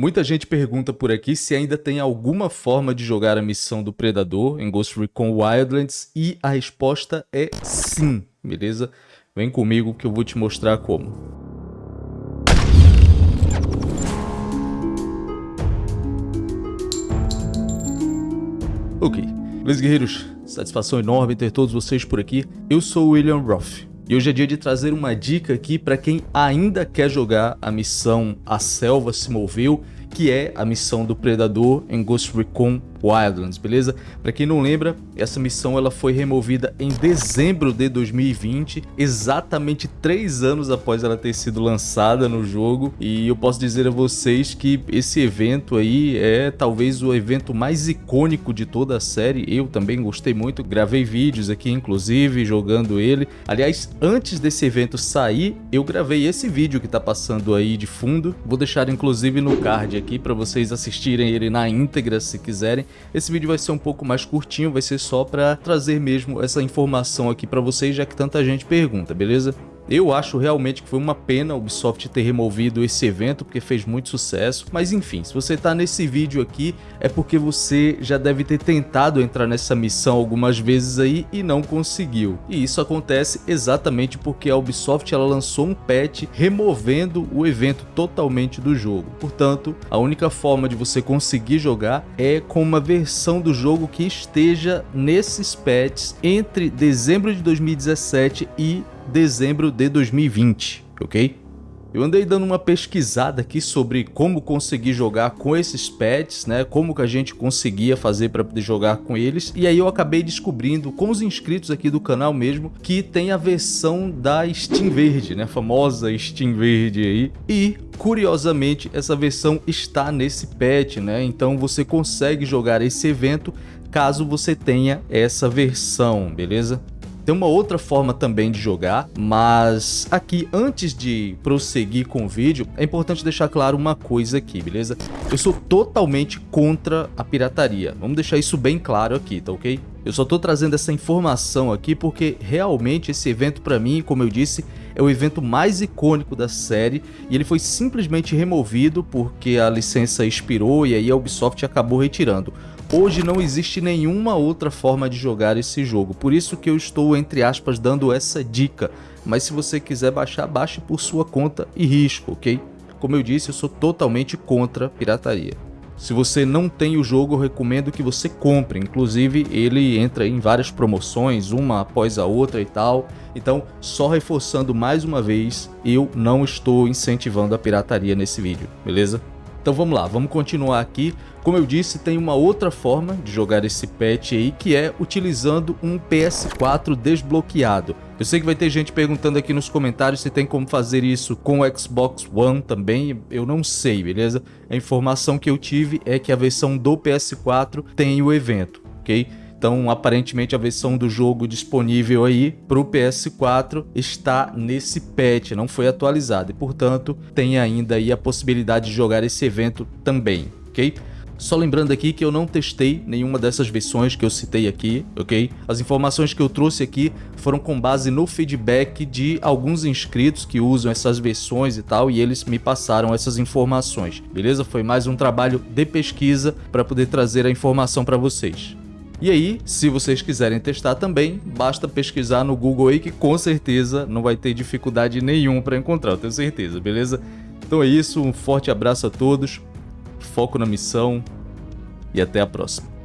Muita gente pergunta por aqui se ainda tem alguma forma de jogar a missão do Predador em Ghost Recon Wildlands e a resposta é sim, beleza? Vem comigo que eu vou te mostrar como. Ok, beleza guerreiros? Satisfação enorme ter todos vocês por aqui. Eu sou o William Roth. E hoje é dia de trazer uma dica aqui para quem ainda quer jogar a missão A Selva se Moveu, que é a missão do Predador em Ghost Recon Wildlands, beleza? Para quem não lembra, essa missão ela foi removida em dezembro de 2020, exatamente três anos após ela ter sido lançada no jogo, e eu posso dizer a vocês que esse evento aí é talvez o evento mais icônico de toda a série, eu também gostei muito, gravei vídeos aqui inclusive jogando ele, aliás, antes desse evento sair, eu gravei esse vídeo que tá passando aí de fundo, vou deixar inclusive no card aqui para vocês assistirem ele na íntegra se quiserem, esse vídeo vai ser um pouco mais curtinho, vai ser só para trazer mesmo essa informação aqui para vocês, já que tanta gente pergunta, beleza? Eu acho realmente que foi uma pena a Ubisoft ter removido esse evento, porque fez muito sucesso. Mas enfim, se você está nesse vídeo aqui, é porque você já deve ter tentado entrar nessa missão algumas vezes aí e não conseguiu. E isso acontece exatamente porque a Ubisoft ela lançou um patch removendo o evento totalmente do jogo. Portanto, a única forma de você conseguir jogar é com uma versão do jogo que esteja nesses patches entre dezembro de 2017 e dezembro de 2020, ok? Eu andei dando uma pesquisada aqui sobre como conseguir jogar com esses pets, né? Como que a gente conseguia fazer para poder jogar com eles. E aí eu acabei descobrindo com os inscritos aqui do canal mesmo que tem a versão da Steam Verde, né? A famosa Steam Verde aí. E curiosamente essa versão está nesse patch, né? Então você consegue jogar esse evento caso você tenha essa versão, beleza? Tem uma outra forma também de jogar, mas aqui, antes de prosseguir com o vídeo, é importante deixar claro uma coisa aqui, beleza? Eu sou totalmente contra a pirataria, vamos deixar isso bem claro aqui, tá ok? Eu só tô trazendo essa informação aqui porque realmente esse evento para mim, como eu disse, é o evento mais icônico da série e ele foi simplesmente removido porque a licença expirou e aí a Ubisoft acabou retirando. Hoje não existe nenhuma outra forma de jogar esse jogo, por isso que eu estou, entre aspas, dando essa dica. Mas se você quiser baixar, baixe por sua conta e risco, ok? Como eu disse, eu sou totalmente contra pirataria. Se você não tem o jogo, eu recomendo que você compre. Inclusive, ele entra em várias promoções, uma após a outra e tal. Então, só reforçando mais uma vez, eu não estou incentivando a pirataria nesse vídeo, beleza? Então vamos lá, vamos continuar aqui. Como eu disse, tem uma outra forma de jogar esse patch aí, que é utilizando um PS4 desbloqueado. Eu sei que vai ter gente perguntando aqui nos comentários se tem como fazer isso com o Xbox One também, eu não sei, beleza? A informação que eu tive é que a versão do PS4 tem o evento, ok? Então, aparentemente, a versão do jogo disponível aí para o PS4 está nesse patch, não foi atualizada. E, portanto, tem ainda aí a possibilidade de jogar esse evento também, ok? Só lembrando aqui que eu não testei nenhuma dessas versões que eu citei aqui, ok? As informações que eu trouxe aqui foram com base no feedback de alguns inscritos que usam essas versões e tal, e eles me passaram essas informações, beleza? Foi mais um trabalho de pesquisa para poder trazer a informação para vocês. E aí, se vocês quiserem testar também, basta pesquisar no Google aí que com certeza não vai ter dificuldade nenhuma para encontrar, eu tenho certeza, beleza? Então é isso, um forte abraço a todos, foco na missão e até a próxima.